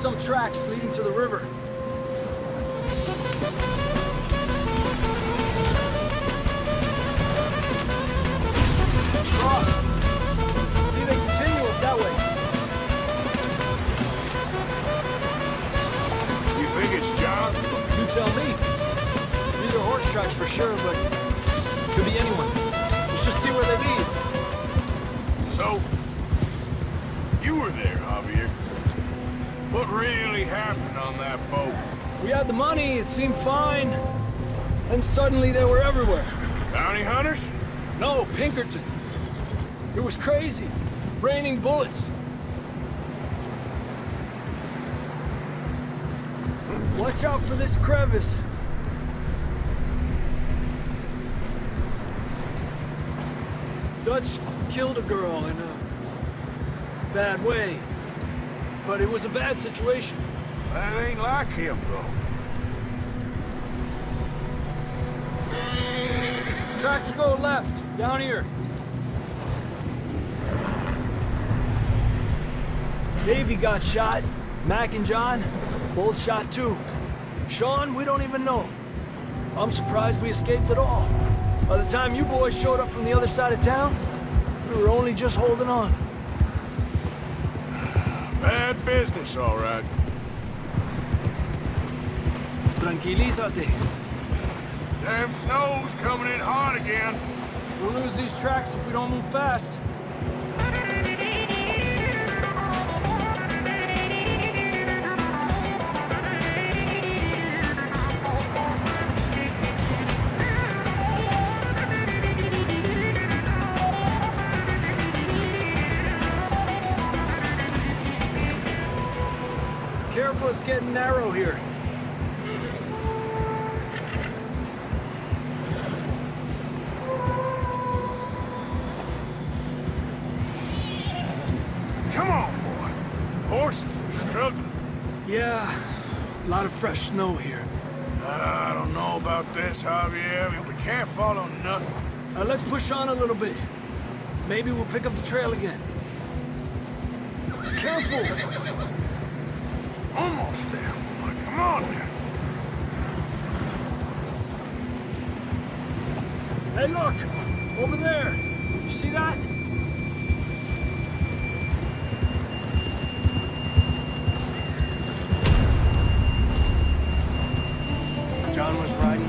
some tracks leading to the river. Cross. See, they continue up that way. You think it's John? You tell me. These are horse tracks for sure, but could be anyone. Let's just see where they lead. So, you were there, Javier. What really happened on that boat? We had the money, it seemed fine. Then suddenly they were everywhere. Bounty hunters? No, Pinkertons. It was crazy. Raining bullets. Watch out for this crevice. Dutch killed a girl in a bad way. But it was a bad situation. That ain't like him, though. Tracks go left, down here. Davey got shot. Mac and John, both shot too. Sean, we don't even know. I'm surprised we escaped at all. By the time you boys showed up from the other side of town, we were only just holding on. Business, all right. Tranquilízate. Damn snow's coming in hot again. We'll lose these tracks if we don't move fast. It's getting narrow here. Come on, boy. Horses are struggling. Yeah, a lot of fresh snow here. I don't know about this, Javier. I mean, we can't follow nothing. Uh, let's push on a little bit. Maybe we'll pick up the trail again. Careful! Almost there, boy. Come on now. Hey, look! Over there! You see that? John was right.